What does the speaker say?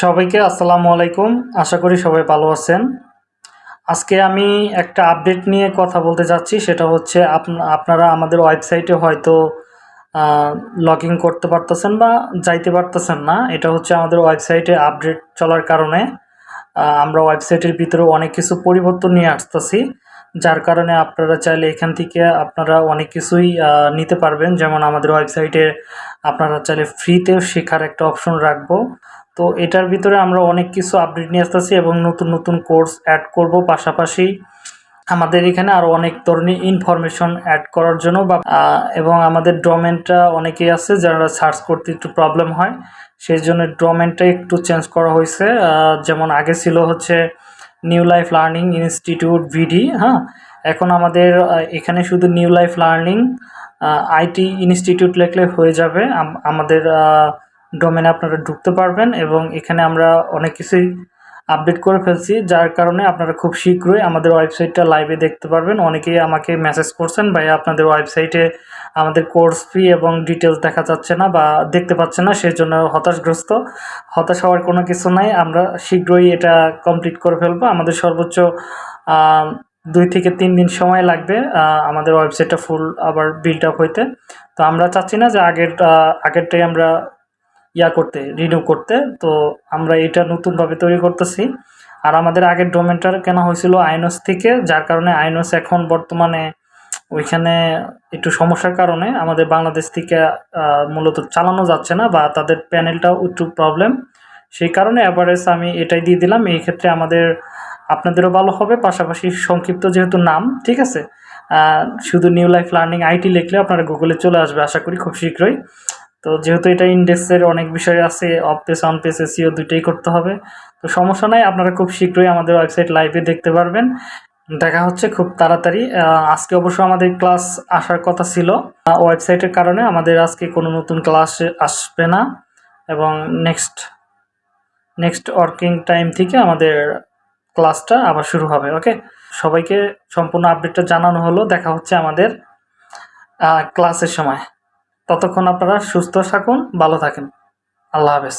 সবাইকে আসসালামু আলাইকুম। আশা করি সবাই ভালো আছেন। আজকে আমি একটা আপডেট নিয়ে কথা বলতে যাচ্ছি। সেটা হচ্ছে আপ- আপনারা আমাদের ওয়েবসাইটে হয়তো লগ ইন করতে পারতেছেন বা যাইতে পারতেছেন না। এটা হচ্ছে আমাদের ওয়েবসাইটে আপডেট চলার কারণে আমরা ওয়েবসাইটের ভিতরে অনেক কিছু পরিবর্তন নিয়ে আসতেছি। যার কারণে আপনারা চাইলে এখান থেকে আপনারা অনেক কিছুই নিতে পারবেন। যেমন আমাদের ওয়েবসাইটে আপনারা চাইলে ফ্রিতেও শেখার একটা অপশন রাখব। তো এটার ভিতরে আমরা অনেক কিছু আপডেট নিয়ে আসতেছি এবং নতুন নতুন কোর্স অ্যাড করব। পাশাপাশি আমাদের এখানে আরও অনেক ধরনের ইনফরমেশন অ্যাড করার জন্য বা এবং আমাদের ড্রমেনটা অনেকেই আছে যারা সার্চ করতে একটু প্রবলেম হয়। সেই জন্য ড্রমেনটা একটু চেঞ্জ করা হয়েছে। যেমন আগে ছিল হচ্ছে নিউ লাইফ লার্নিং ইনস্টিটিউট ভিডি হ্যাঁ? এখন আমাদের এখানে শুধু New Life Learning IT Institute লেখলে হয়ে যাবে। আমাদের ডোমেনে আপনারা ঢুকতে পারবেন এবং এখানে আমরা অনেক কিছুই আপডেট করে ফেলছি, যার কারণে আপনারা খুব শীঘ্রই আমাদের ওয়েবসাইটটা লাইভে দেখতে পারবেন। অনেকেই আমাকে মেসেজ করছেন, ভাই, আপনাদের ওয়েবসাইটে আমাদের কোর্স ফি এবং ডিটেলস দেখা যাচ্ছে না বা দেখতে পাচ্ছে না সেই জন্য হতাশগ্রস্ত। হতাশ হওয়ার কোনো কিছু নাই, আমরা শীঘ্রই এটা কমপ্লিট করে ফেলব। আমাদের সর্বোচ্চ দুই থেকে তিন দিন সময় লাগবে আমাদের ওয়েবসাইটটা ফুল আবার বিল্ড আপ হইতে। তো আমরা চাচ্ছি না যে আগের আগেরটাই আমরা ইয়া করতে রিনিউ করতে। তো আমরা এটা নতুনভাবে তৈরি করতেছি। আর আমাদের আগের ডোমেনটা কেনা হয়েছিল আইনস থেকে, যার কারণে আইনস এখন বর্তমানে ওইখানে একটু সমস্যার কারণে আমাদের বাংলাদেশ থেকে মূলত চালানো যাচ্ছে না বা তাদের প্যানেলটাও একটু প্রবলেম সেই কারণে অ্যাভারেজ আমি এটাই দিয়ে দিলাম। এই ক্ষেত্রে আমাদের, আপনাদেরও ভালো হবে। পাশাপাশি সংক্ষিপ্ত যেহেতু নাম, ঠিক আছে? শুধু নিউ লাইফ লার্নিং আইটি লিখলে আপনারা গুগলে চলে আসবে, আশা করি খুব শীঘ্রই। তো যেহেতু এটা ইন্ডেক্সের অনেক বিষয় আছে off page on page SEO দুইটাই করতে হবে। তো সমস্যা নাই, আপনারা খুব শীঘ্রই আমাদের ওয়েবসাইট লাইভে দেখতে পারবেন। দেখা হচ্ছে খুব তাড়াতাড়ি। আজকে অবশ্য আমাদের ক্লাস আসার কথা ছিল। ওয়েবসাইটের কারণে আমাদের আজকে কোনো নতুন ক্লাস আসবে না। এবং নেক্সট নেক্সট ওয়ার্কিং টাইম থেকে আমাদের ক্লাসটা আবার শুরু হবে ওকে সবাইকে সম্পূর্ণ আপডেটটা জানানো হলো। দেখা হচ্ছে আমাদের ক্লাসের সময়। ততক্ষণ আপনারা সুস্থ থাকুন ভালো থাকেন। আল্লাহ হাফেজ।